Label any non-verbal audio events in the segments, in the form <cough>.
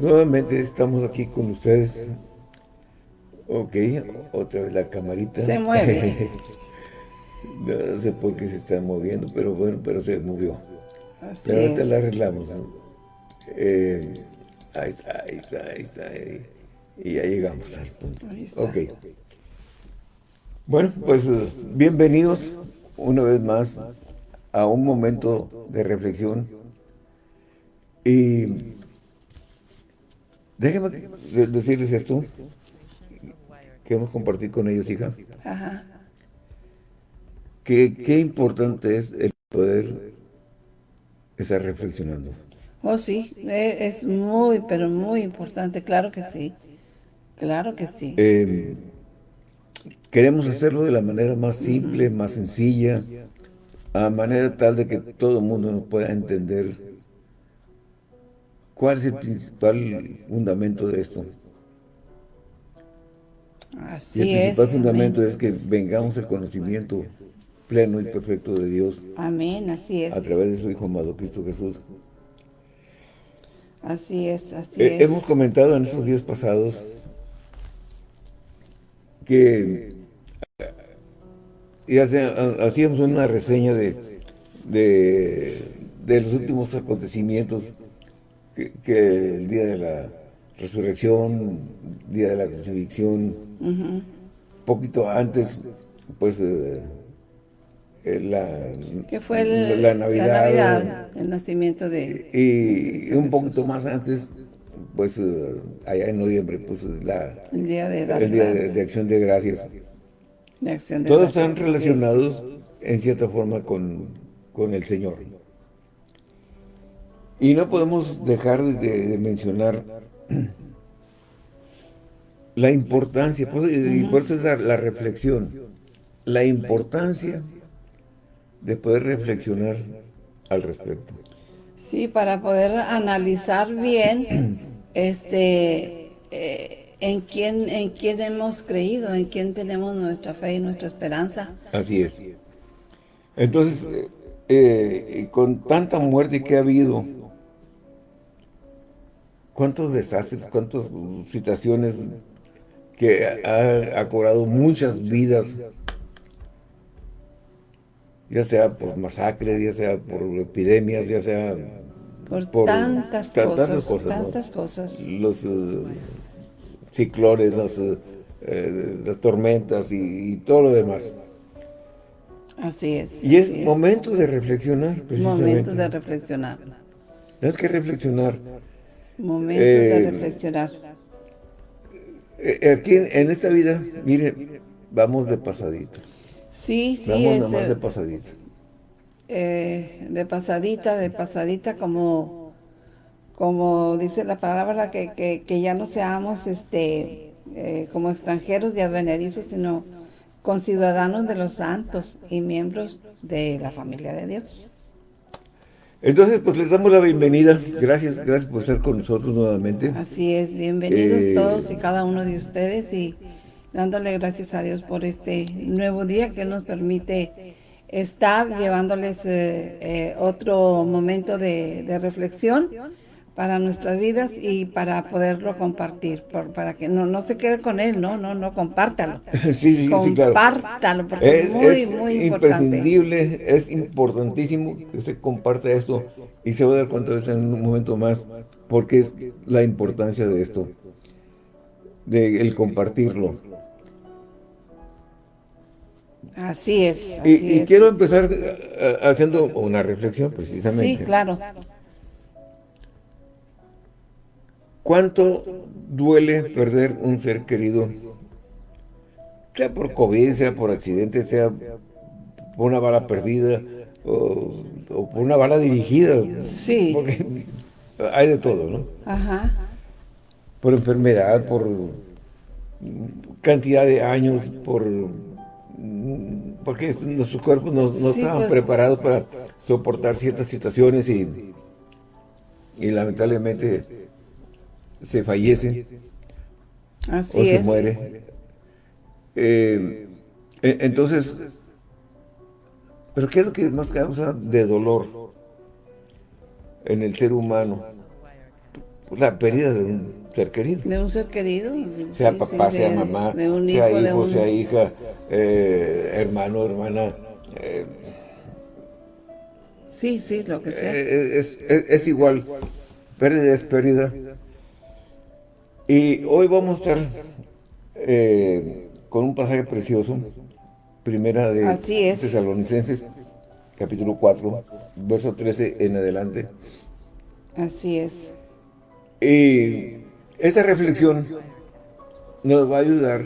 Nuevamente estamos aquí con ustedes. Ok, otra vez la camarita. Se mueve. <laughs> no sé por qué se está moviendo, pero bueno, pero se movió. Así pero ahorita es. la arreglamos. Eh, ahí está, ahí está, ahí está. ahí. Y ya llegamos al punto. Ahí está. Ok. Bueno, pues eh, bienvenidos una vez más a un momento de reflexión. Y déjenme de- decirles esto. Queremos compartir con ellos, hija. Ajá. Que qué importante es el poder estar reflexionando. Oh, sí, e- es muy, pero muy importante, claro que sí. Claro que sí. Eh, queremos hacerlo de la manera más simple, más sencilla, a manera tal de que todo el mundo nos pueda entender cuál es el principal fundamento de esto. Y Así el es. principal fundamento amén. es que vengamos al conocimiento pleno y perfecto de Dios Amén, así es. a través de su Hijo amado Cristo Jesús. Así es, así Eh, es. hemos comentado en estos días pasados que eh, ya sea, hacíamos una reseña de, de, de los últimos acontecimientos que, que el día de la resurrección, día de la crucifixión, Ujú. poquito antes, pues eh, eh, la, Que fue el- la Navidad, Navidad, el nacimiento de... y un poquito más antes, pues eh, allá en noviembre, pues la, El día de dar el día de, gracias, de acción de gracias. acción Todos gracias. están relacionados en cierta forma con, con el Señor. Y no podemos dejar de, de mencionar la importancia, por eso- y por eso es la, la reflexión, la importancia de poder reflexionar al respecto. Sí, para poder analizar bien este eh, en quién en quién hemos creído, en quién tenemos nuestra fe y nuestra esperanza. Así es. Entonces, eh, eh, con tanta muerte que ha habido, cuántos desastres, cuántas situaciones que ha, ha cobrado muchas vidas, ya sea por masacres, ya sea por epidemias, ya sea Por, Por tantas, ta- cosas, tantas cosas, ¿no? tantas cosas. los eh, ciclones, los, eh, eh, las tormentas y, y todo lo demás. Así es. Y es momento de reflexionar, precisamente. momento de reflexionar. Tienes que reflexionar. Momento Eh, de reflexionar. Eh, Aquí en, esta vida, mire, vamos de pasadito. Sí, sí, Vamos es nada más eh, de pasadito. eh, de pasadita, de pasadita, como, como dice la palabra, que, que, que ya no seamos este, eh, como extranjeros y advenedizos, sino conciudadanos de los santos y miembros de la familia de Dios. Entonces, pues les damos la bienvenida. Gracias, gracias por estar con nosotros nuevamente. Así es, bienvenidos Eh, todos y cada uno de ustedes y dándole gracias a Dios por este nuevo día que nos permite estar llevándoles eh, eh, otro momento de, de reflexión para nuestras vidas y para poderlo compartir, por- para que no, no se quede con Él, no, no, no, compártalo. <laughs> Sí, sí, sí, claro. Compártalo, porque es, Es, muy, es muy importante. imprescindible, es importantísimo que usted comparta esto y se va a dar cuenta de en un momento más, porque es la importancia de esto, de el compartirlo. Así es. Y, así y es. quiero empezar eh, haciendo una reflexión precisamente. Sí, claro. ¿Cuánto duele perder un ser querido? Sea por COVID, sea por accidente, sea por una bala perdida o, o por una bala dirigida. Sí. Porque hay de todo, ¿no? Ajá. Por enfermedad, por cantidad de años, por porque nuestros cuerpos no, no Sí, estaban pues. preparados para soportar ciertas situaciones y, y lamentablemente se fallece Así o se es. muere. Eh, entonces, ¿pero qué es lo que más causa de dolor en el ser humano? la pérdida de un ser querido. De un ser querido. Sea papá, sea mamá, sea hijo, sea hija, eh, hermano, hermana. Eh, sí, sí, lo que sea. Eh, es, es, igual. Pérdida es pérdida. Y hoy vamos a estar con un pasaje precioso. Primera de Tesalonicenses, capítulo 4, verso 13 en adelante. Así es. Y esa reflexión nos va a ayudar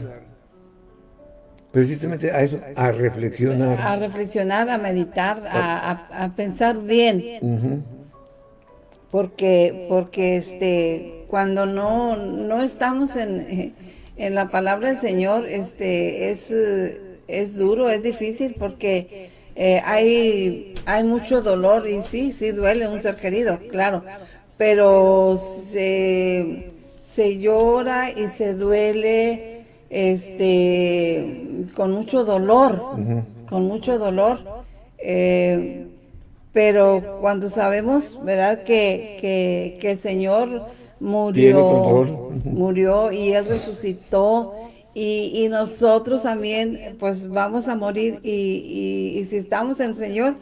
precisamente a eso, a reflexionar. A reflexionar, a meditar, a, pensar bien. Porque, porque este, cuando no, no estamos en, en la palabra del Señor, este, es, es duro, es difícil porque eh, hay, hay mucho dolor y sí, sí duele un ser querido, claro pero se, se llora y se duele este con mucho dolor, con mucho dolor. Eh, pero cuando sabemos, ¿verdad? Que, que, el Señor murió, murió y Él resucitó y, y, nosotros también pues vamos a morir y, y si estamos en el Señor,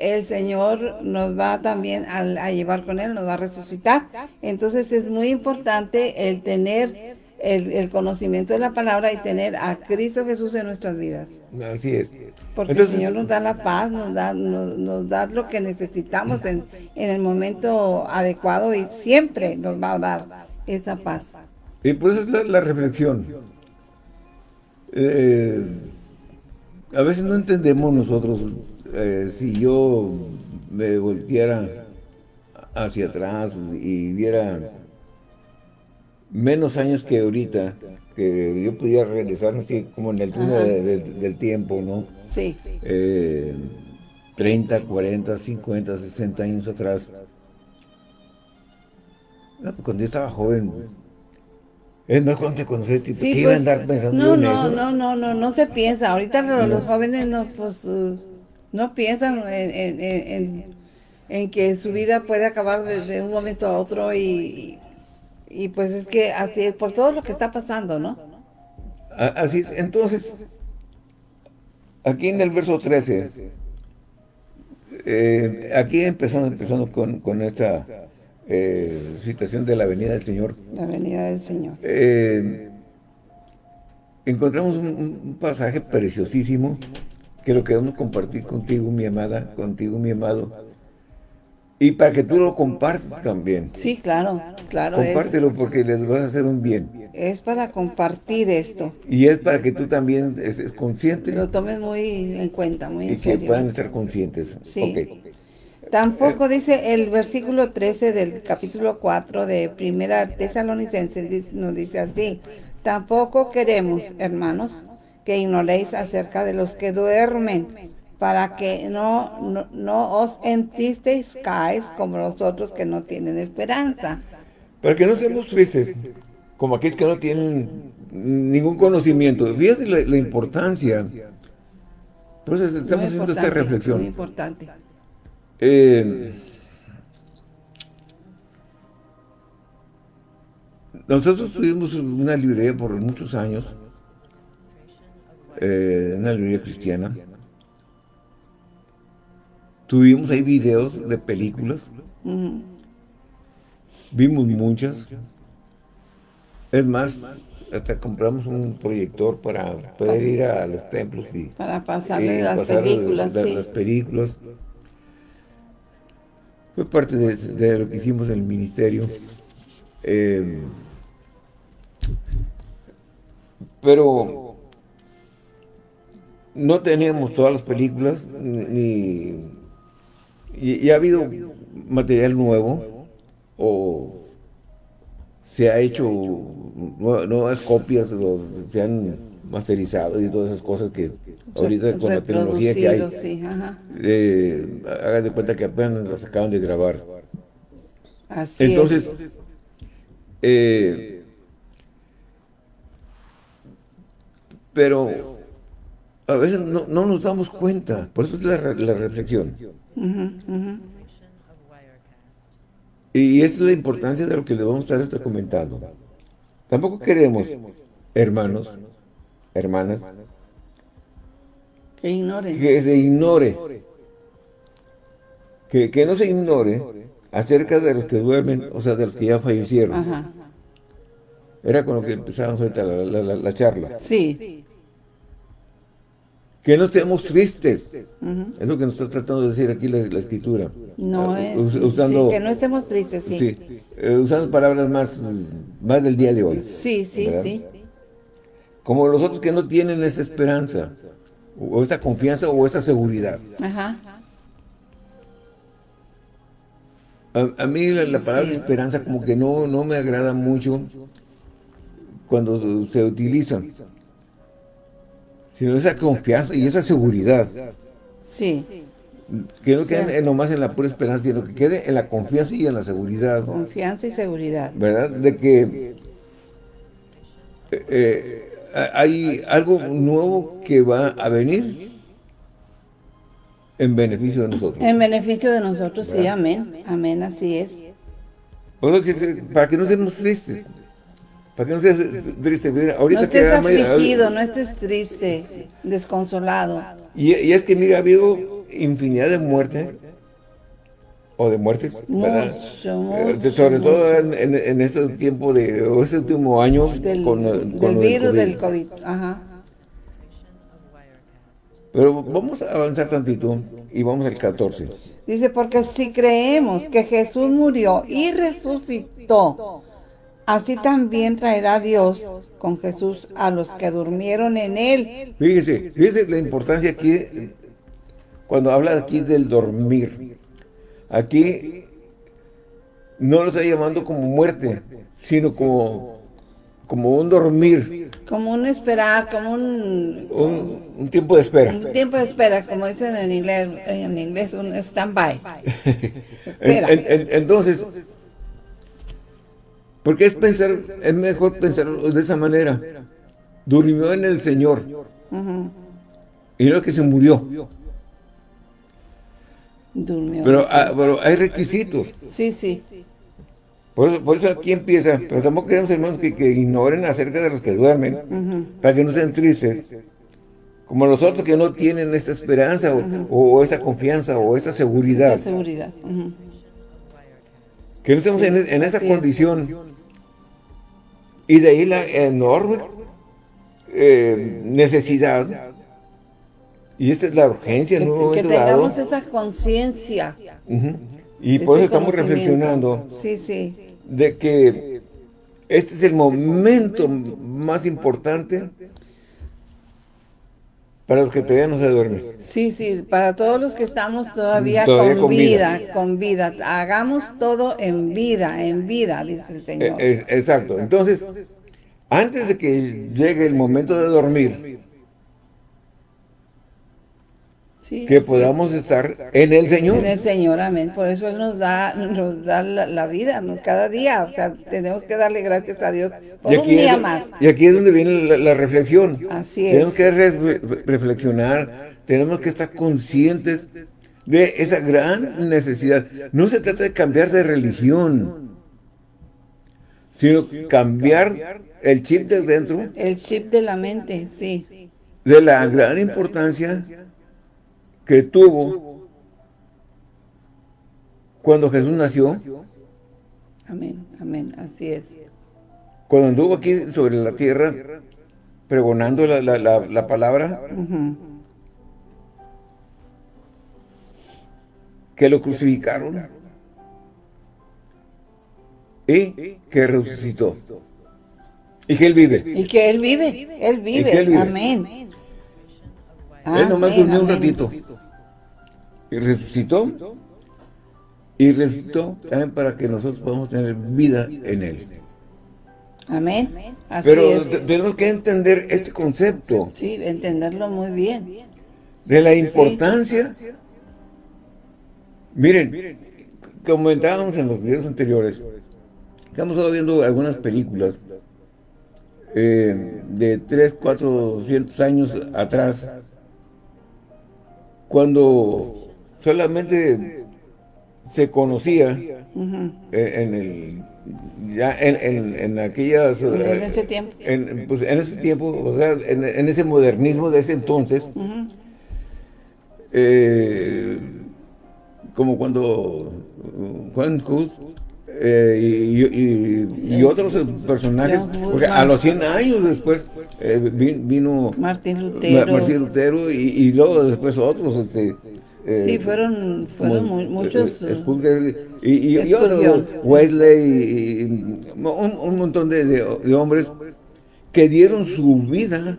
el Señor nos va también a, llevar con Él, nos va a resucitar. Entonces es muy importante el tener el, conocimiento de la palabra y tener a Cristo Jesús en nuestras vidas. Así es. Porque el Señor nos da la paz, nos da, nos, da lo que necesitamos en, el momento adecuado y siempre nos va a dar esa paz. Y por eso es la, reflexión. Eh, a veces no entendemos nosotros eh, si yo me volteara hacia atrás y viera menos años que ahorita, que yo pudiera regresar así como en el túnel del tiempo, ¿no? Sí. 30, 40, 50, 60 años atrás. cuando yo estaba joven, es más cuando te conocí, tipo, ¿qué iba a pues, andar pensando no, en no, eso? No, no, no, no se piensa. Ahorita los, jóvenes no, pues... Uh, no piensan en, que su vida puede acabar de, un momento a otro y, y, pues es que así es por todo lo que está pasando, ¿no? Así es. Entonces, aquí en el verso 13, eh, aquí empezando, empezando con, esta eh, situación de la venida del Señor. La venida del Señor. Eh, encontramos un pasaje preciosísimo que lo queremos compartir contigo, mi amada, contigo, mi amado. Y para que tú lo compartas también. Sí, claro, claro. Compártelo porque les vas a hacer un bien. Es para compartir esto. Y es para que tú también estés consciente. Lo tomes muy en cuenta, muy en y Y que puedan estar conscientes. Sí. Tampoco dice el versículo 13 del capítulo 4 de Primera Tesalonicenses, nos dice así. Tampoco queremos, hermanos, que ignoréis acerca de los que duermen, para que no, no, os entisteis como los otros que no tienen esperanza. Para que no seamos tristes, como aquellos que no tienen ningún conocimiento. Fíjate la, importancia. Entonces estamos haciendo esta reflexión. Muy importante. Eh, nosotros tuvimos una librería por muchos años eh, una librería cristiana. Tuvimos ahí videos de películas. Vimos muchas. Es más, hasta compramos un proyector para poder ir a los templos y para pasarle las películas. las películas. Fue parte de, lo que hicimos en el ministerio. Eh, pero no teníamos todas las películas, ni... Y, ha habido material nuevo, o se ha hecho nuevas copias, se han masterizado y todas esas cosas que ahorita con la tecnología que hay, sí, eh, hagan de cuenta que apenas las acaban de grabar. Así Entonces, eh, pero a veces no, nos damos cuenta, por eso es la, reflexión. Y esa es la importancia de lo que le vamos a estar comentando. Tampoco queremos, hermanos, hermanas, que ignoren. Que se ignore. Que, que no se ignore acerca de los que duermen, o sea, de los que ya fallecieron. Ajá. Era con lo que empezábamos ahorita la, la, la, charla. Sí. Que no estemos tristes. Es lo que nos está tratando de decir aquí la, escritura. No, ah, usando, sí, que no estemos tristes, sí. sí eh, usando palabras más, más del día de hoy. Sí, sí, sí. Como los otros que no tienen esa esperanza, o esta confianza, o esta seguridad. Ajá. A, mí la, palabra esperanza como que no, no me agrada mucho cuando se utiliza. Sino esa confianza y esa seguridad. Sí. Que no quede nomás en la pura esperanza, sino que quede en la confianza y en la seguridad. Confianza y seguridad. ¿Verdad? De que eh, eh, hay algo nuevo que va a venir en beneficio de nosotros. En beneficio de nosotros, sí, amén. Amén, así es. para que no estemos tristes. Para que no estés triste. no estés afligido, no estés triste, desconsolado. Y, es que, mira, ha habido infinidad de muertes o de muertes, ¿verdad? Eh, sobre todo en, este tiempo de, o este último año del, con, del virus del COVID. Ajá. Pero vamos a avanzar tantito y vamos al 14. Dice, porque si creemos que Jesús murió y resucitó, así también traerá Dios con Jesús a los que durmieron en él. Fíjese, fíjese la importancia aquí, cuando habla aquí del dormir. Aquí no lo está llamando como muerte, sino como como un dormir. Como un esperar, como un... Un, tiempo de espera. Un tiempo de espera, como dicen en inglés, en inglés un stand-by. <laughs> entonces, porque es pensar, es mejor pensar de esa manera. Durmió en el Señor. Y no que se murió. Durmió. Pero, ah, pero hay requisitos. Sí, sí. Por eso, aquí empieza, pero tampoco queremos hermanos que, ignoren acerca de los que duermen, para que no estén tristes, como los otros que no tienen esta esperanza o, esta confianza o esta seguridad. Esta seguridad. Que no estemos en, esa condición. Y de ahí la enorme eh, necesidad. Y esta es la urgencia. Que, que tengamos esa conciencia. Y por eso estamos reflexionando sí, sí. de que este es el momento más importante para los que todavía no se duermen. Sí, sí, para todos los que estamos todavía, con, vida, con vida. Hagamos todo en vida, en vida, dice el Señor. E, exacto. Entonces, antes de que llegue el momento de dormir, que podamos estar en el Señor. En el Señor, amén. Por eso Él nos da, nos da la, vida cada día. O sea, tenemos que darle gracias a Dios por un día más. Y aquí es donde viene la, reflexión. Así es. Tenemos que reflexionar, tenemos que estar conscientes de esa gran necesidad. No se trata de cambiar de religión, sino cambiar el chip de dentro. El chip de la mente, sí. De la gran importancia que tuvo cuando Jesús nació. Amén, amén, así es. Cuando anduvo aquí sobre la tierra, pregonando la, palabra, que lo crucificaron y que resucitó. Y que Él vive. Y que Él vive, Él vive, amén. Él nomás durmió un ratito. Y resucitó. Y resucitó también para que nosotros podamos tener vida en Él. Amén. Pero tenemos que entender este concepto. Sí, entenderlo muy bien. De la importancia. Miren, comentábamos en los videos anteriores, estamos viendo algunas películas eh, de 3, 400 años atrás, cuando solamente se conocía eh, en el ya en, en, aquellas en eh, ese tiempo. en, pues, en ese tiempo o sea en, ese modernismo de ese entonces eh, como cuando Juan Hus y, otros personajes, porque a los 100 años después vino Martín Lutero, Martín Lutero y, luego después otros, este, eh, sí, fueron, fueron muchos... Eh, y, y, Wesley, y, un, montón de, hombres que dieron su vida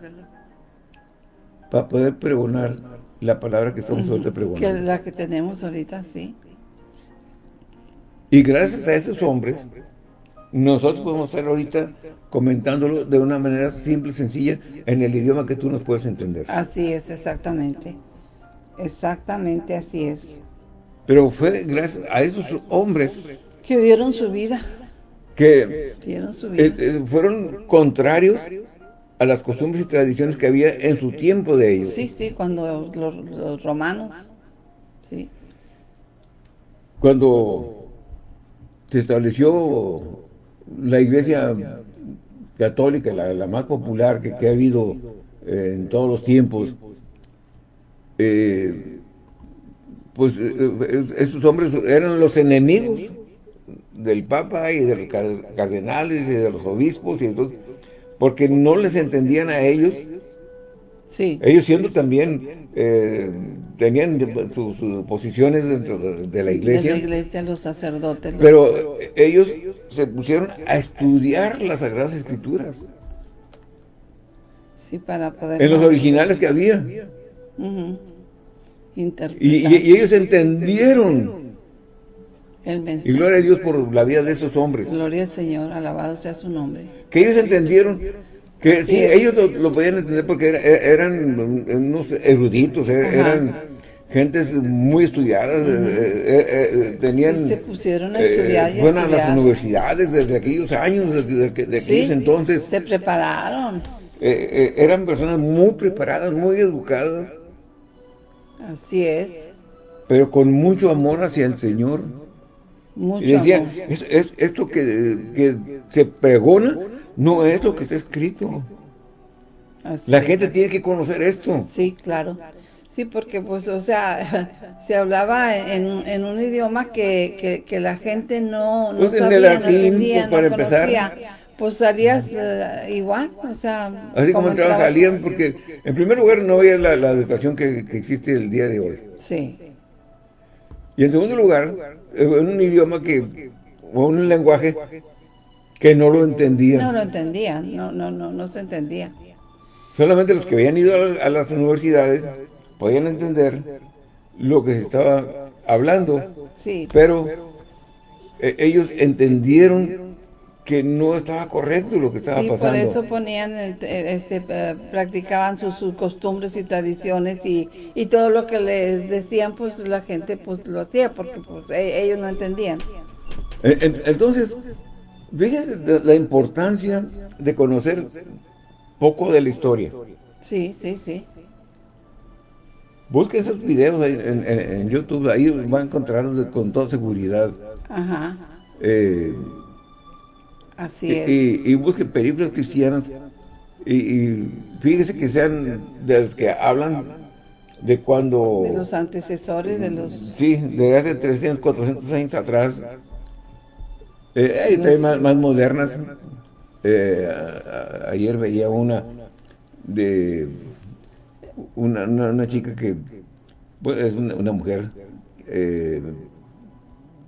para poder pregonar la palabra que estamos ahorita pregonando. Que la que tenemos ahorita, sí. Y gracias a esos hombres, nosotros podemos estar ahorita comentándolo de una manera simple y sencilla en el idioma que tú nos puedes entender. Así es, exactamente. Exactamente así es. Pero fue gracias a esos hombres que dieron su vida. Que dieron su vida. Eh, fueron contrarios a las costumbres y tradiciones que había en su tiempo de ellos. Sí, sí, cuando los, romanos, sí. Cuando se estableció la iglesia católica, la, más popular que, que ha habido eh, en todos los tiempos, eh, pues eh, esos hombres eran los enemigos del Papa y de los cardenales y de los obispos y entonces, porque no les entendían a ellos. Sí. ellos siendo también eh, tenían sus, posiciones dentro de, la iglesia de la iglesia, los sacerdotes pero ellos se pusieron a estudiar las Sagradas Escrituras. Sí, para poder en los originales que había y, ellos entendieron. y gloria a Dios por la vida de esos hombres. Gloria al Señor, alabado sea su nombre. Que ellos entendieron que sí, ellos lo, podían entender porque eran unos eruditos, eh, eran gentes muy estudiadas, eh, eh, tenían... se pusieron a estudiar Fueron a las universidades desde aquellos años, de, aquellos entonces. se prepararon. eran personas muy preparadas, muy educadas. Así es. Pero con mucho amor hacia el Señor. Mucho y decía, Es, esto que, se pregona no es lo que está escrito. La gente tiene que conocer esto. Sí, claro. Sí, porque pues, o sea, <laughs> se hablaba en, un idioma que, la gente no, no pues sabía, en el latín, pues, para empezar pues salías eh, igual, o sea... Así como, entrabas, salían, porque en primer lugar no había la, educación que, existe el día de hoy. Sí. Y en segundo lugar, en un idioma que, o un lenguaje que no lo entendían. No lo entendían, no, no, no, no se entendía. Solamente los que habían ido a, las universidades podían entender lo que se estaba hablando. Sí. Pero eh, ellos entendieron que no estaba correcto lo que estaba sí, pasando. por eso ponían, este, eh, practicaban sus, costumbres y tradiciones y, y, todo lo que les decían, pues la gente pues lo hacía porque pues, e, ellos no entendían. Entonces, fíjense la importancia de conocer poco de la historia. Sí, sí, sí. Busquen esos videos en, en, YouTube, ahí van a encontrarlos con toda seguridad. Ajá. Eh, Así es. Y, busquen películas cristianas y, fíjense que sean de los que hablan de cuando... De los antecesores, de los... Sí, de hace 300, 400 años atrás. Eh, más, modernas. Eh, ayer veía una de una, una, chica que pues, es una, mujer eh,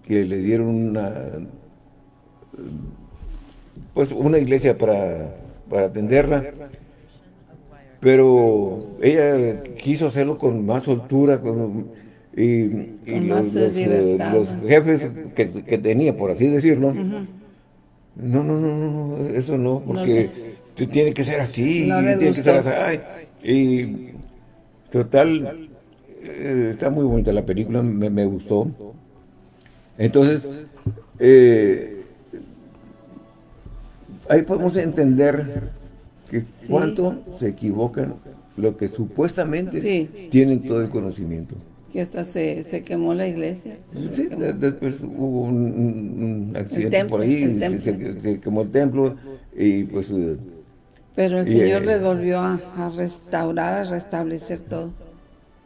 que le dieron una pues una iglesia para, atenderla, pero ella quiso hacerlo con más soltura, con, y, los, eh, jefes que, tenía, por así decirlo, no, no, no, no, eso no, porque tiene que ser así, tiene que ser así, y total, eh, está muy bonita la película, me, me gustó, entonces, eh, ahí podemos entender que cuánto se equivocan lo que supuestamente tienen todo el conocimiento. Que hasta se, se quemó la iglesia. Sí, después hubo un, accidente por ahí, se, quemó el templo y pues... Eh, Pero el Señor les volvió a, restaurar, a restablecer todo.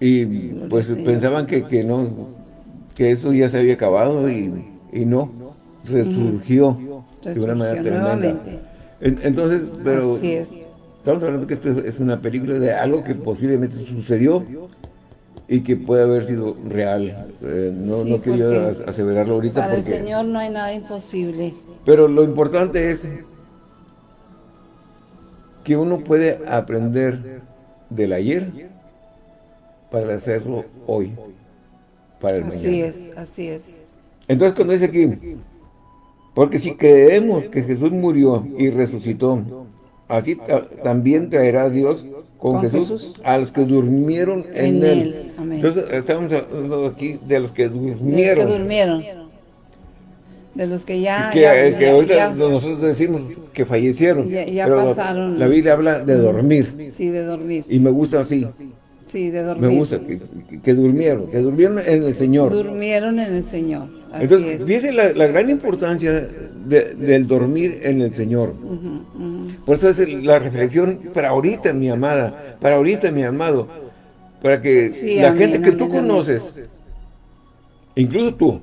Y pues pensaban que, que, no, que eso ya se había acabado y, y no, resurgió, de una manera tremenda. entonces, pero... Así es. Estamos hablando que esto es una película de algo que posiblemente sucedió y que puede haber sido real. Eh, no, no quiero aseverarlo ahorita para el Señor no hay nada imposible. Pero lo importante es que uno puede aprender del ayer para hacerlo hoy, para el así es, así es. Entonces cuando dice aquí, porque si creemos que Jesús murió y resucitó, así también traerá Dios con, Jesús, a los que durmieron en, él. Entonces estamos hablando aquí de los que durmieron. De los que durmieron. De los que ya... Que, ya, ahorita nosotros decimos que fallecieron. Ya, pasaron. La, Biblia habla de dormir. Sí, de dormir. Y me gusta así. Sí, de dormir. Me gusta que, durmieron, que durmieron en el Señor. Durmieron en el Señor. Entonces, fíjese la, gran importancia del dormir en el Señor. Por eso es la reflexión para ahorita, mi amada, para ahorita, mi amado, para que la gente que tú conoces, incluso tú,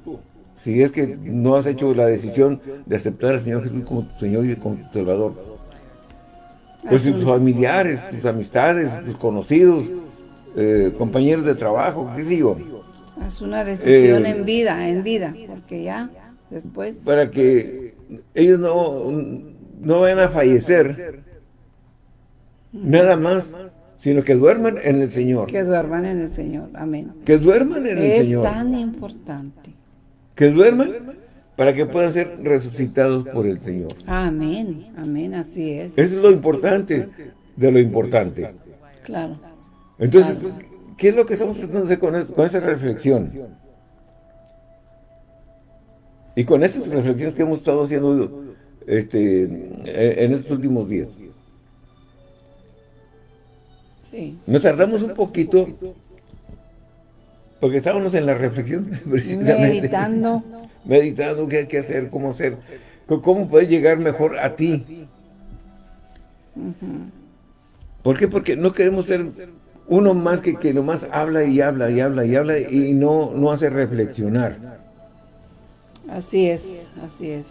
si es que no has hecho la decisión de aceptar al Señor Jesús como tu Señor y como tu Salvador, pues tus familiares, tus amistades, tus conocidos, eh, compañeros de trabajo, qué sé yo, es una decisión eh, en vida, en vida, porque ya después... Para que ellos no, no vayan a fallecer, nada más, sino que duerman en el Señor. Que duerman en el Señor, amén. Que duerman en el Señor. Es tan importante. Que duerman para que puedan ser resucitados por el Señor. Amén, amén, así es. Eso es lo importante de lo importante. Claro. Entonces, ¿Qué es lo que estamos tratando de hacer con, con esa reflexión? Y con estas reflexiones que hemos estado haciendo este, en estos últimos días. Sí. Nos tardamos un poquito porque estábamos en la reflexión, <laughs> precisamente. Meditando. Meditando qué hay que hacer, cómo hacer, cómo puedes llegar mejor a ti. ¿Por qué? Porque no queremos ser uno más que, que nomás habla y habla y habla y habla y no, no hace reflexionar. Así es, así es.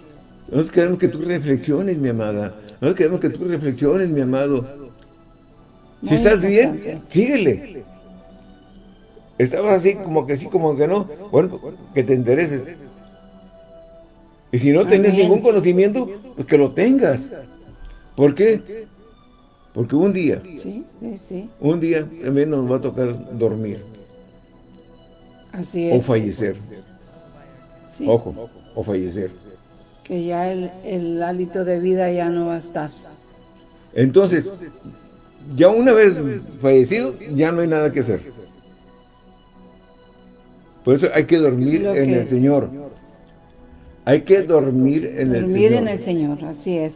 Nosotros queremos que tú reflexiones, mi amada. Nosotros queremos que tú reflexiones, mi amado. si estás bien, síguele. Estabas así como que sí, como que no. Bueno, que te intereses. Y si no tienes ningún conocimiento, pues que lo tengas. ¿Por qué? Porque un día, sí, sí, sí. un día también nos va a tocar dormir. Así es. O fallecer. Ojo, o fallecer. Que ya el, el hálito de vida ya no va a estar. Entonces, ya una vez fallecido, ya no hay nada que hacer. Por eso hay que dormir en el Señor. Hay que dormir en el Señor. Dormir en el Señor, así es.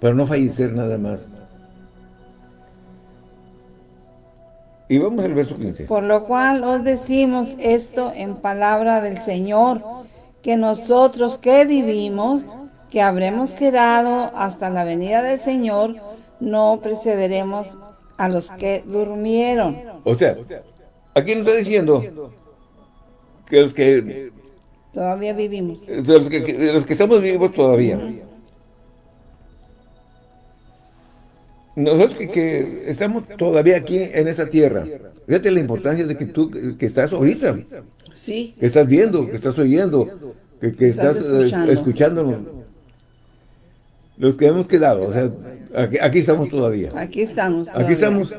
Para no fallecer nada más. Y vamos al verso 15. Por lo cual os decimos esto en palabra del Señor, que nosotros que vivimos, que habremos quedado hasta la venida del Señor, no precederemos a los que durmieron. O sea, aquí nos está diciendo que los que... Todavía vivimos. los que, los que estamos vivos todavía. Nosotros que, estamos todavía aquí en esta tierra, fíjate la importancia de que tú que estás ahorita, sí. que estás viendo, que estás oyendo, que, estás, eh, escuchándonos. Los que hemos quedado, o sea, aquí, estamos todavía. Aquí estamos. Aquí estamos.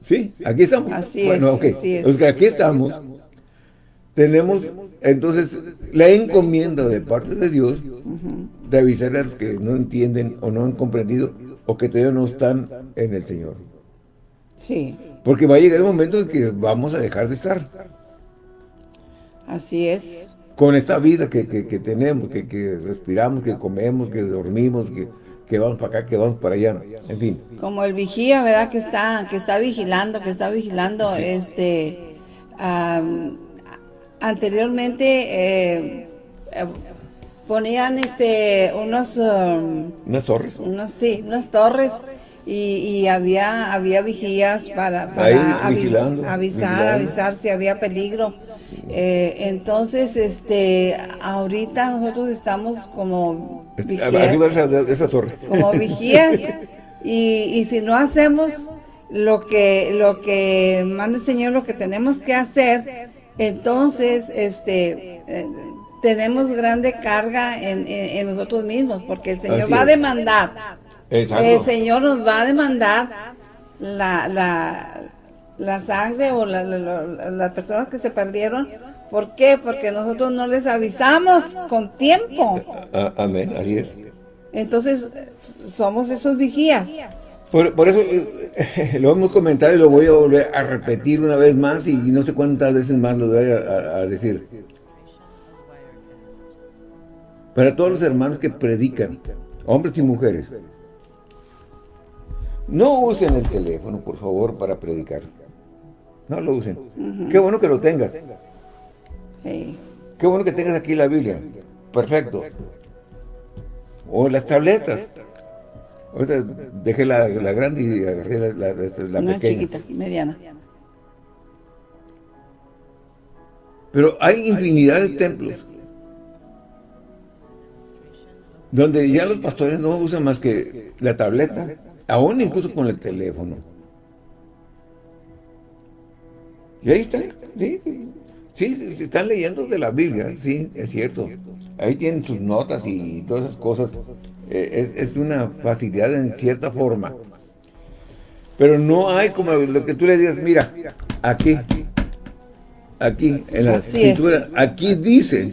Sí, aquí estamos. Así bueno, es, así es. Los que aquí estamos, tenemos entonces la encomienda de parte de Dios de avisar a los que no entienden o no han comprendido o que todavía no están en el Señor. Sí. Porque va a llegar el momento en que vamos a dejar de estar. Así es. Con esta vida que, tenemos, que, respiramos, que comemos, que dormimos, que, vamos para acá, que vamos para allá, en fin. Como el vigía, ¿verdad? Que está, que está vigilando, que está vigilando este anteriormente eh, eh, ponían este unos um, unas torres unos sí unas torres y, había había vigías para, avisar avisar si había peligro. Eh, entonces este ahorita nosotros estamos como vigías, arriba de esa, torre. Como <laughs> vigías. Y, y si no hacemos lo que lo que manda el Señor lo que tenemos que hacer entonces este eh, tenemos grande carga en, nosotros mismos, porque el Señor va a demandar. El Señor nos va a demandar la, la, la sangre o las personas que se perdieron. ¿Por qué? Porque nosotros no les avisamos con tiempo. Amén, así es. Entonces, somos esos vigías. Por, eso eh, <laughs> lo hemos comentado y lo voy a volver a repetir una vez más y no sé cuántas veces más lo voy a decir para todos los hermanos que predican, hombres y mujeres. No usen el teléfono, por favor, para predicar. No lo usen. Qué bueno que lo tengas. Qué bueno que tengas aquí la Biblia. Perfecto. O las tabletas. Ahorita dejé la, grande y agarré la, la, Una chiquita, mediana. Pero hay infinidad de templos donde ya los pastores no usan más que la tableta, aún incluso con el teléfono. Y ahí están, sí, sí, se están leyendo de la Biblia, sí, es cierto. Ahí tienen sus notas y todas esas cosas. Eh, es, una facilidad en cierta forma. Pero no hay como lo que tú le digas, mira, aquí, aquí, en la escritura, aquí dice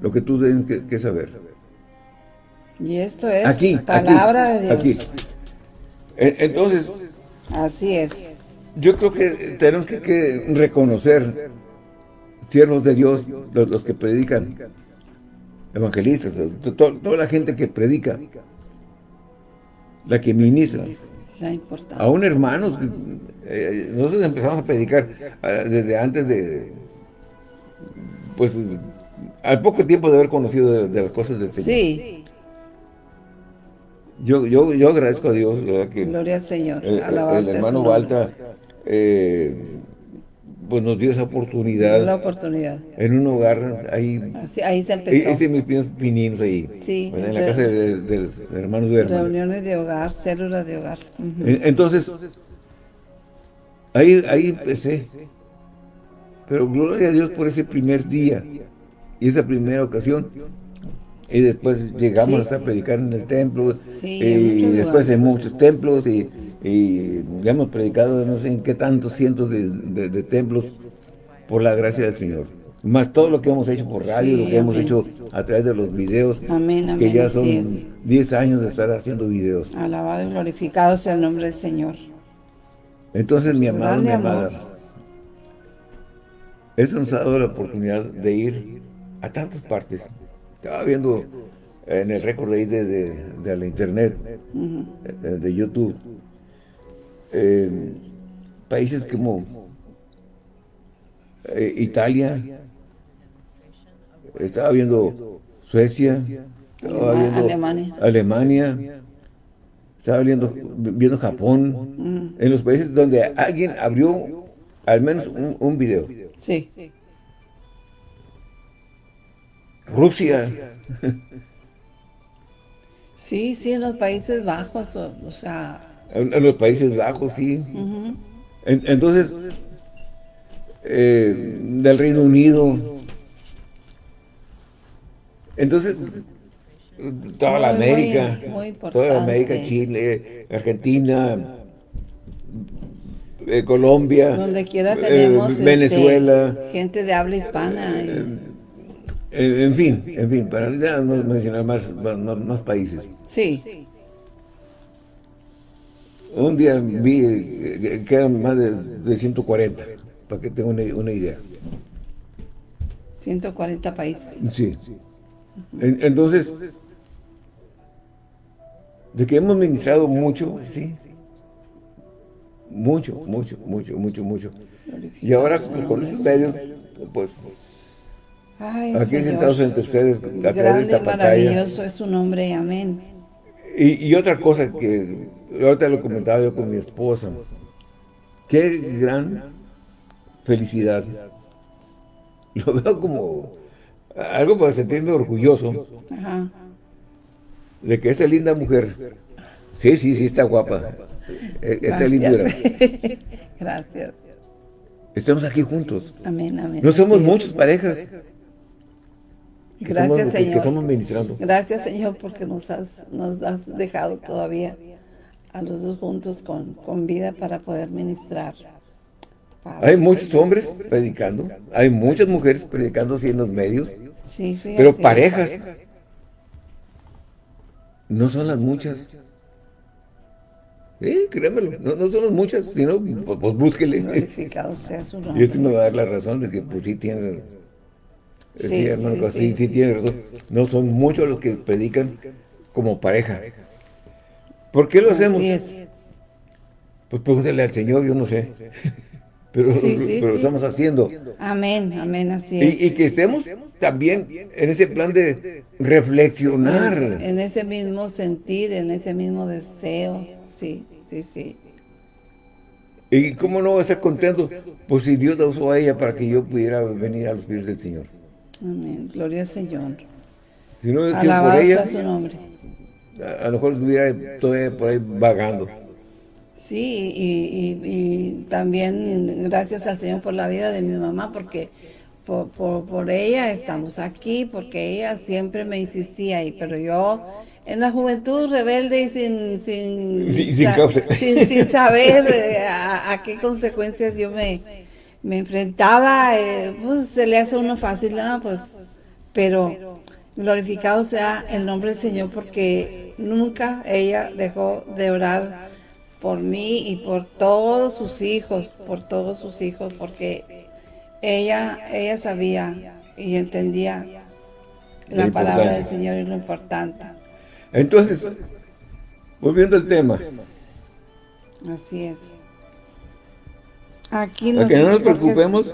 lo que tú tienes que saber. Y esto es aquí, palabra de Dios. Aquí. Entonces, así es. Yo creo que tenemos que, reconocer siervos de Dios, los, que predican, evangelistas, toda la gente que predica, la que ministra. La importancia. Aún hermanos, eh, nosotros empezamos a predicar eh, desde antes de, pues, al poco tiempo de haber conocido de, las cosas del Señor. Sí. Yo, yo, yo agradezco a Dios, Que Gloria al Señor. El, hermano Balta, eh, pues nos dio esa oportunidad. La oportunidad. En un hogar, ahí. ahí se empezó. Hice mis pininos ahí. Sí. en la casa del de, hermano Duerma. Reuniones de hogar, células de hogar. Entonces, ahí, ahí empecé. Pero gloria a Dios por ese primer día y esa primera ocasión y después llegamos hasta a predicar en el templo, y después en muchos templos, y, ya hemos predicado no sé en qué tantos cientos de, templos por la gracia del Señor. Más todo lo que hemos hecho por radio, lo que hemos hecho a través de los videos, que ya son 10 años de estar haciendo videos. Alabado y glorificado sea el nombre del Señor. Entonces, mi amado, mi amada, esto nos ha dado la oportunidad de ir a tantas partes, estaba viendo en el récord ahí de, de, la internet, eh, de YouTube, eh, países como eh, Italia, estaba viendo Suecia, estaba viendo Alemania, Alemania estaba viendo, viendo Japón, en los países donde alguien abrió al menos un, un video. Sí. Rusia. <laughs> Sí, sí, en los Países Bajos, o, sea... En, los Países Bajos, sí. entonces, eh, del Reino Unido. Entonces, toda la América, toda la América, Chile, Argentina, eh, Colombia, donde quiera tenemos este, Venezuela, gente de habla hispana. Eh, en fin, en fin, para no mencionar más, más, países. Sí. Un día vi que eran más de, 140, para que tenga una, idea. 140 países. Sí. entonces, de que hemos ministrado mucho, sí. mucho, mucho, mucho, mucho, mucho. Y ahora con estos medios, pues, aquí sentados entre ustedes, a través de esta maravilloso es su nombre, amén. Y, y, otra cosa que ahorita lo comentaba yo con mi esposa, qué gran felicidad. Lo veo como algo para sentirme orgulloso de que esta linda mujer, sí, sí, sí, está guapa, eh, esta lindura. <laughs> Gracias. Estamos aquí juntos. Amén, amén. No somos muchas parejas. Gracias, Señor. Que estamos ministrando. Gracias, Señor, porque nos has, nos has dejado todavía a los dos juntos con, con vida para poder ministrar. Hay muchos hombres predicando, hay muchas mujeres predicando así en los medios, sí, sí, pero parejas no son las muchas. Sí, créemelo, no, no, son las muchas, sino pues, pues búsquele. Glorificado sea su <laughs> nombre. Y esto me va a dar la razón de que pues sí tiene, sí, sí, hermano, sí, sí, tiene razón. No son muchos los que predican como pareja. ¿Por qué lo hacemos? Es. Pues pregúntale al Señor, yo no sé. <laughs> Pero, pero lo estamos haciendo. Amén, amén, así es. Y, y, que estemos también en ese plan de reflexionar. En ese mismo sentir, en ese mismo deseo, sí, sí, sí. ¿Y cómo no va a estar contento? Pues si Dios la usó a ella para que yo pudiera venir a los pies del Señor. Amén, gloria al Señor. Si no por ella, su nombre. A, a lo mejor estuviera todavía por ahí vagando. Sí, y, y, también gracias al Señor por la vida de mi mamá, porque por, por, ella estamos aquí, porque ella siempre me insistía, y pero yo en la juventud rebelde y sin, sin, sin, saber eh, a, qué consecuencias yo me, me enfrentaba, eh, pues se le hace uno fácil, ¿no? pues, pero glorificado sea el nombre del Señor, porque nunca ella dejó de orar por mí y por todos sus hijos, por todos sus hijos, porque ella, ella sabía y entendía la, palabra del Señor y lo importante. Entonces, volviendo al tema. Así es. Aquí que no nos preocupemos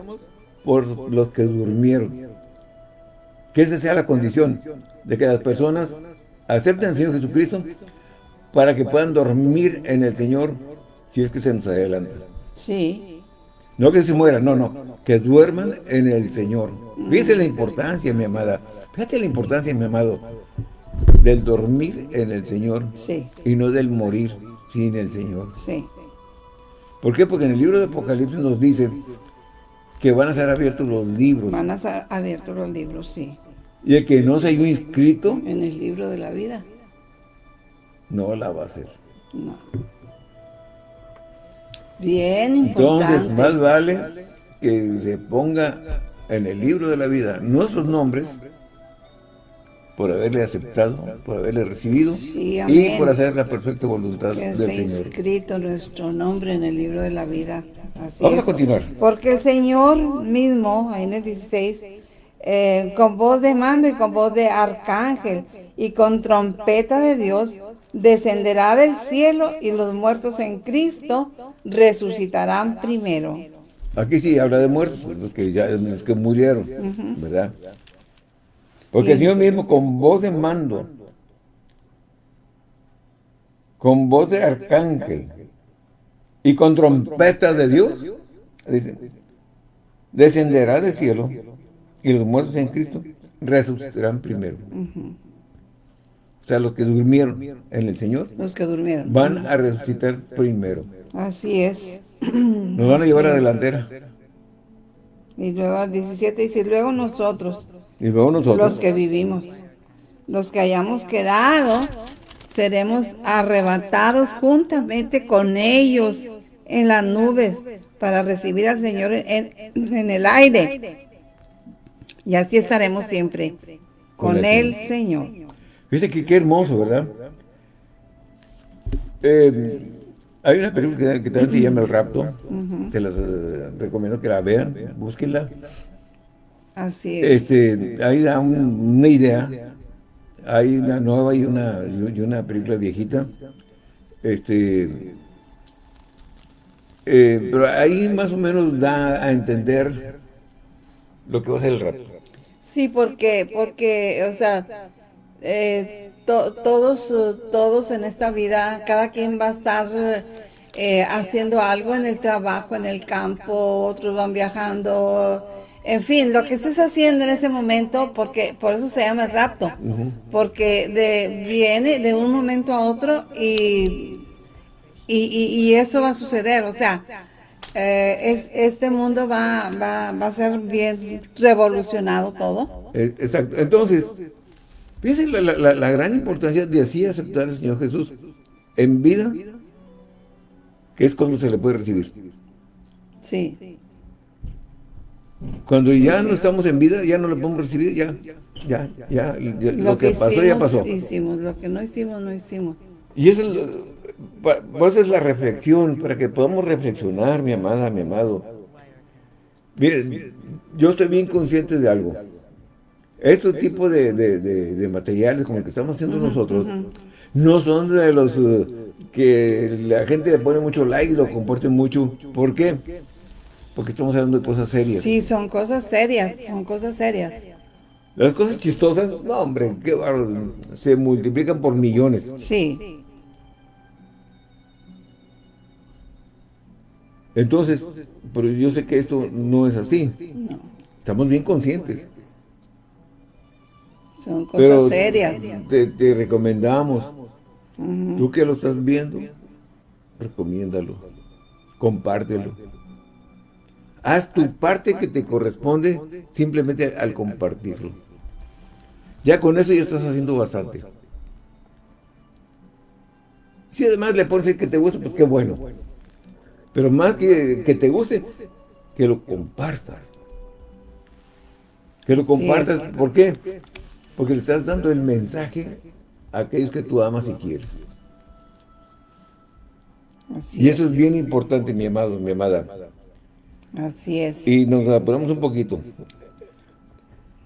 por los que durmieron. Que esa sea la condición de que las personas acepten al Señor Jesucristo para que puedan dormir en el Señor si es que se nos adelanta. Sí. No que se mueran, no, no, que duerman en el Señor. Fíjese la importancia, mi amada, fíjate la importancia, mi amado, del dormir en el Señor sí. y no del morir sin el Señor. Sí. ¿Por qué? Porque en el libro de Apocalipsis nos dice que van a ser abiertos los libros. Van a ser abiertos los libros, sí. Y el que no se haya inscrito en el libro de la vida no la va a hacer. No. Bien importante. Entonces, más vale que se ponga en el libro de la vida nuestros nombres por haberle aceptado, por haberle recibido y por hacer la perfecta voluntad del Señor. inscrito nuestro nombre en el libro de la vida. Vamos a continuar. Porque el Señor mismo, ahí en el 16, eh, con voz de mando y con voz de arcángel y con trompeta de Dios, descenderá del cielo y los muertos en Cristo resucitarán primero. Aquí sí habla de muertos, los que ya los que murieron, ¿verdad? Porque el Señor mismo con voz de mando, con voz de arcángel y con trompeta de Dios, dice, descenderá del cielo y los muertos en Cristo resucitarán primero. O sea, los que durmieron en el Señor. Los que durmieron. Van a resucitar primero. Así es. Nos van a llevar a la delantera. Y luego al 17 dice, luego nosotros. Y luego nosotros. Los que vivimos. Los que hayamos quedado, seremos arrebatados juntamente con ellos en las nubes para recibir al Señor en, en el aire. Y así estaremos siempre con, el Señor. Fíjense que qué hermoso, ¿verdad? Eh, hay una película que, también se llama El Rapto. Se las eh, recomiendo que la vean, búsquenla. Así es. Este, ahí da una idea. Hay una nueva y una, y una película viejita. Este, Eh, pero ahí más o menos da a entender lo que va a ser el rato. Sí, porque, porque, o sea, eh, todos, todos en esta vida, cada quien va a estar eh, haciendo algo en el trabajo, en el campo, otros van viajando, en fin, lo que estés haciendo en ese momento, porque por eso se llama el rapto, porque de, viene de un momento a otro y, y, eso va a suceder, o sea, eh, es, este mundo va, va, va, a ser bien revolucionado todo. Eh, exacto, entonces, fíjense la, la, gran importancia de así aceptar al Señor Jesús en vida, que es cuando se le puede recibir. Sí. Cuando ya no estamos en vida, ya no lo podemos recibir, ya, ya, ya, lo, que, pasó, ya pasó. hicimos, lo que no hicimos, no hicimos. Y esa es, esa es la reflexión, para que podamos reflexionar, mi amada, mi amado. Miren, yo estoy bien consciente de algo. Estos tipos de, de, materiales como el que estamos haciendo nosotros, no son de los uh, que la gente le pone mucho like y lo comparte mucho. ¿Por qué? Porque estamos hablando de cosas serias. Sí, son cosas serias, son cosas serias. Las cosas chistosas, no hombre, qué barro, se multiplican por millones. Sí. Entonces, pero yo sé que esto no es así. No. Estamos bien conscientes. Son cosas serias. Te, recomendamos. Tú que lo estás viendo, recomiéndalo. Compártelo. Haz tu parte que te corresponde simplemente al compartirlo. Ya con eso ya estás haciendo bastante. Si además le pones que te guste, pues qué bueno. Pero más que, que te guste, que lo compartas. Que lo compartas. ¿Por qué? Porque le estás dando el mensaje a aquellos que tú amas y quieres. y eso es bien importante, mi amado, mi amada. Así es. Y nos apuramos un poquito.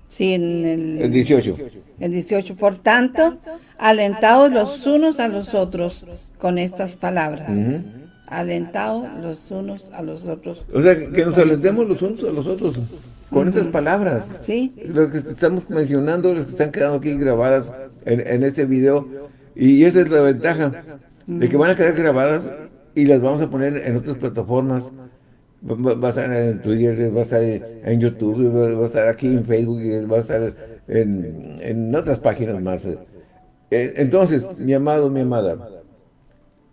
Sí, en el, el 18. El 18. Por tanto, alentados los unos a los otros con estas palabras. Alentados los unos a los otros. O sea, que nos alentemos los unos a los otros con estas palabras. Sí. Lo que estamos mencionando, las que están quedando aquí grabadas en, en este video. Y esa es la ventaja, de que van a quedar grabadas y las vamos a poner en otras plataformas Va, a estar en Twitter, va a estar en YouTube, va a estar aquí en Facebook, va a estar en, otras páginas más. Eh, entonces, mi amado, mi amada,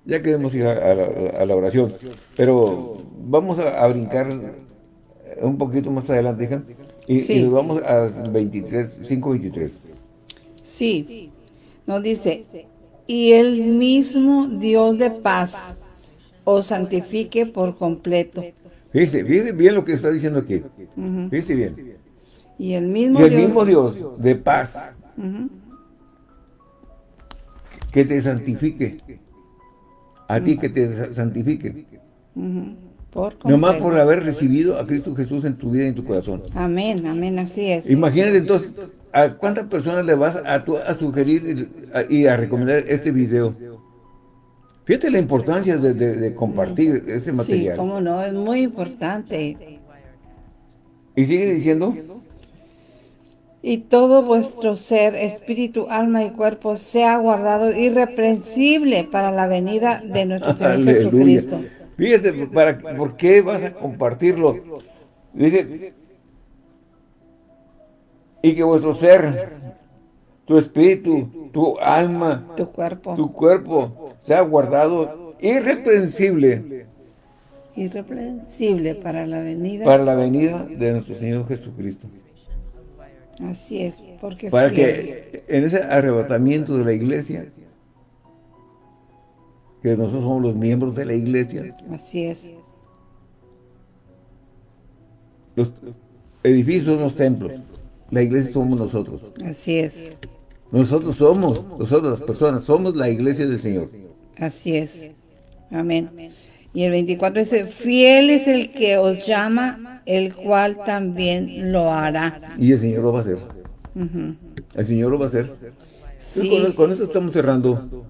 ya queremos ir a, la, oración, pero vamos a, brincar un poquito más adelante, hija, y, nos vamos a 23, 5.23. Sí, nos dice, y el mismo Dios de paz os santifique por completo Fíjese, bien lo que está diciendo aquí. Fíjese bien. Y el mismo, Dios, mismo Dios de paz que te santifique. A ti que te santifique. No más por haber recibido a Cristo Jesús en tu vida y en tu corazón. Amén, amén, así es. Imagínate entonces, ¿a cuántas personas le vas a, a sugerir y a recomendar este video? Fíjate la importancia de, compartir este material. Sí, cómo no, es muy importante. ¿Y sigue diciendo? Y todo vuestro ser, espíritu, alma y cuerpo sea guardado irreprensible para la venida de nuestro Señor <laughs> Jesucristo. Fíjate, para, ¿por qué vas a compartirlo? Dice, y que vuestro ser, tu espíritu, tu alma, tu cuerpo, tu cuerpo sea guardado irreprensible. Irreprensible para la venida. Para la venida de nuestro Señor Jesucristo. Así es, porque para que en ese arrebatamiento de la iglesia, que nosotros somos los miembros de la iglesia. Así es. Los edificios son los templos. La iglesia somos nosotros. Así es. Nosotros somos, nosotros las personas, somos la iglesia del Señor. Así es. Amén. Y el 24 dice, fiel es el que os llama, el cual también lo hará. Y el Señor lo va a hacer. El Señor lo va a hacer. Con, eso estamos cerrando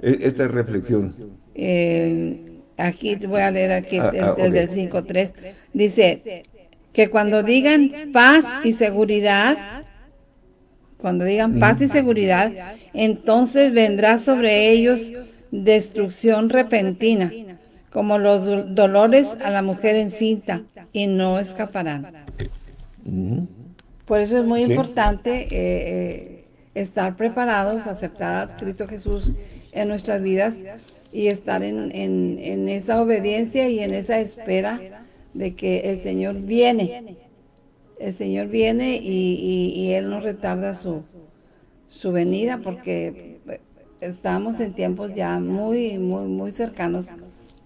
e, esta reflexión. Eh, aquí voy a leer aquí ah, ah, el, del 5.3, dice que cuando digan paz y seguridad, cuando digan paz y seguridad, entonces vendrá sobre ellos destrucción repentina, como los dolores a la mujer encinta, y no escaparán. Por eso es muy importante eh, eh, estar preparados, aceptar a Cristo Jesús en nuestras vidas y estar en, esa obediencia y en esa espera de que el Señor viene. El Señor viene y, Él no retarda su, su venida porque estamos en tiempos ya muy, muy, muy cercanos,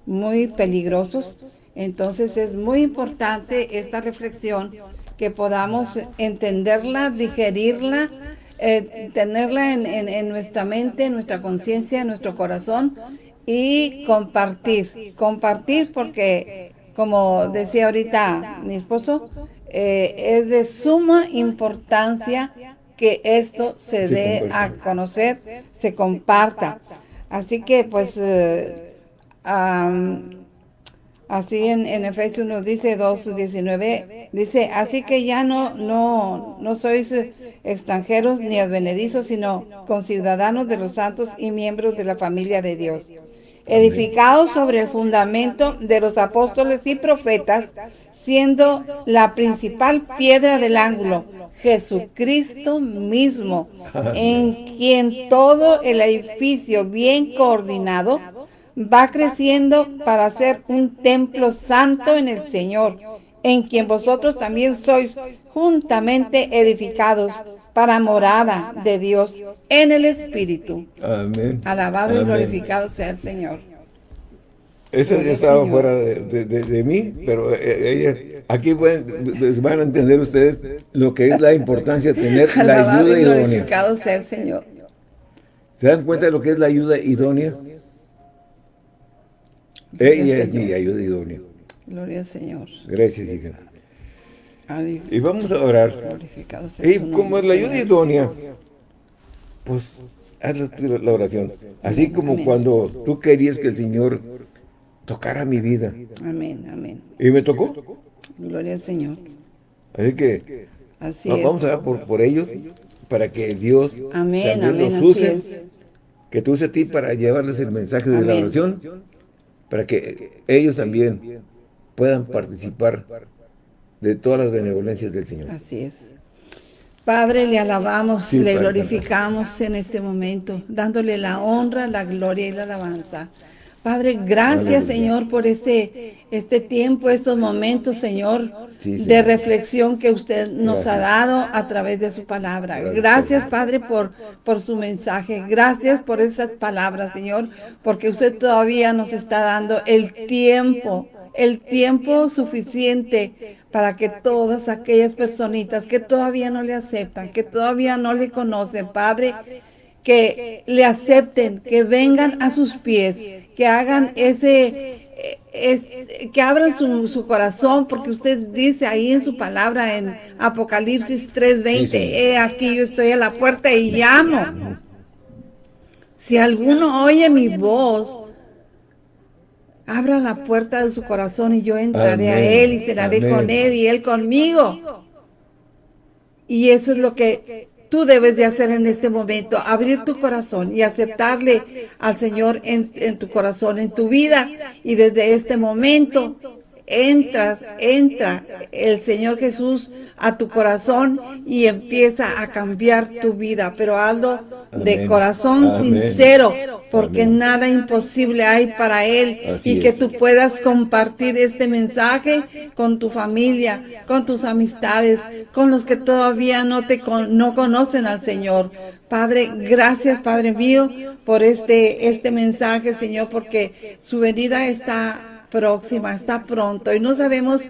muy peligrosos. Entonces es muy importante esta reflexión, que podamos entenderla, digerirla, eh, tenerla en, en, nuestra mente, en nuestra conciencia, en nuestro corazón y compartir, compartir porque como decía ahorita mi esposo, eh, es de suma importancia que esto se dé a conocer, se comparta. Así que pues eh, así en, en, Efesios nos dice 2.19, dice, así que ya no, no, no sois extranjeros ni advenedizos, sino conciudadanos de los santos y miembros de la familia de Dios edificados sobre el fundamento de los apóstoles y profetas, siendo la principal piedra del ángulo Jesucristo mismo, en quien todo el edificio bien coordinado va creciendo para ser un templo santo en el Señor, en quien vosotros también sois juntamente edificados para morada de Dios en el Espíritu. Amén. Alabado y glorificado sea el Señor. Esa ya estaba fuera de, mí, pero eh, aquí van a entender ustedes lo que es la importancia de tener <laughs> la ayuda y glorificado sea el Señor. ¿Se dan cuenta de lo que es la ayuda idónea? Ella es mi ayuda idónea. Gloria al Señor. Gracias, hija. Y vamos a orar. Y como es la ayuda idónea, pues haz la, oración. Así como cuando tú querías que el Señor tocara mi vida. Amén, amén. ¿Y me tocó? Gloria al Señor. Así que vamos a orar por, ellos para que Dios también los use. Que tú uses a ti para llevarles el mensaje de la oración. Para que ellos también puedan participar de todas las benevolencias del Señor. Así es. Padre, le alabamos, le glorificamos en este momento, dándole la honra, la gloria y la alabanza. Padre, gracias, Señor, por este, este tiempo, estos momentos, Señor, de reflexión que usted nos ha dado a través de su palabra. Gracias, Padre, por, por su mensaje. Gracias por esas palabras, Señor, porque usted todavía nos está dando el tiempo, el tiempo suficiente para que todas aquellas personitas que todavía no le aceptan, que todavía no le conocen, Padre, que le acepten, que vengan a sus pies, que hagan ese, que abran su, corazón, porque usted dice ahí en su palabra en Apocalipsis 3.20, he aquí yo estoy a la puerta y llamo. Si alguno oye mi voz Abra la puerta de su corazón y yo entraré a Él y cenaré con Él y Él conmigo. Y eso es lo que tú debes de hacer en este momento, abrir tu corazón y aceptarle al Señor en, tu corazón, en tu vida. Y desde este momento entras, entra el Señor Jesús a tu corazón y empieza a cambiar tu vida, pero hazlo de corazón sincero, porque nada imposible hay para Él y que tú puedas compartir este mensaje con tu familia, con tus amistades, con los que todavía no te no conocen al Señor. Padre, gracias Padre mío por este, este mensaje, Señor, porque su venida está próxima, está pronto y no sabemos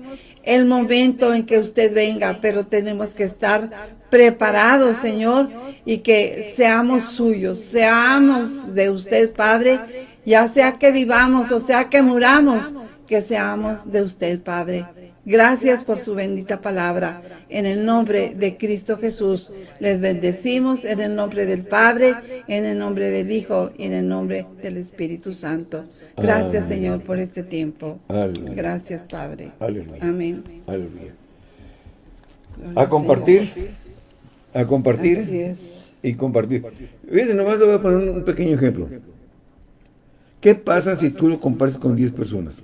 el momento en que usted venga, pero tenemos que estar preparados, Señor, y que seamos suyos, seamos de usted, Padre, ya sea que vivamos o sea que muramos, que seamos de usted, Padre. Gracias por su bendita palabra. En el nombre de Cristo Jesús, les bendecimos en el nombre del Padre, en el nombre del Hijo y en el nombre del Espíritu Santo. Gracias, Señor, por este tiempo. Gracias, Padre. Amén. Aleluya. A compartir. A compartir. Y compartir. Fíjense, nomás le voy a poner un pequeño ejemplo. ¿Qué pasa si tú lo compartes con 10 personas?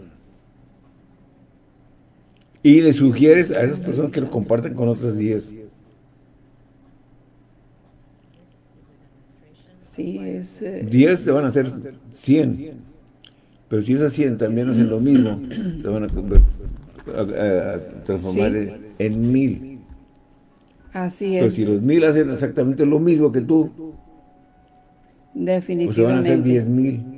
Y le sugieres a esas personas que lo comparten con otras 10. Sí, es... 10 se van a hacer 100. Pero si esas 100 también hacen lo mismo, se van a, transformar en 1000. Así es. Pero si los 1000 hacen exactamente lo mismo que tú, Definitivamente. pues se van a hacer 10,000.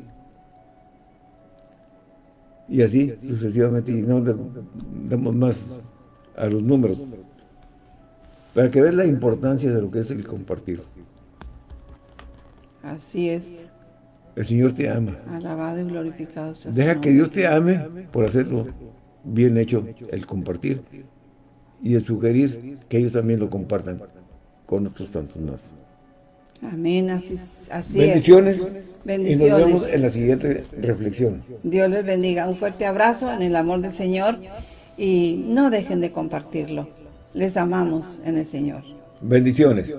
Y así sucesivamente, y no damos más a los números. Para que veas la importancia de lo que es el compartir. Así es. El Señor te ama. Alabado y glorificado sea Deja que Dios te ame por hacerlo bien hecho, el compartir. Y el sugerir que ellos también lo compartan con otros tantos más. Amén, así, así Bendiciones. es. Bendiciones. Y nos vemos en la siguiente reflexión. Dios les bendiga. Un fuerte abrazo en el amor del Señor y no dejen de compartirlo. Les amamos en el Señor. Bendiciones.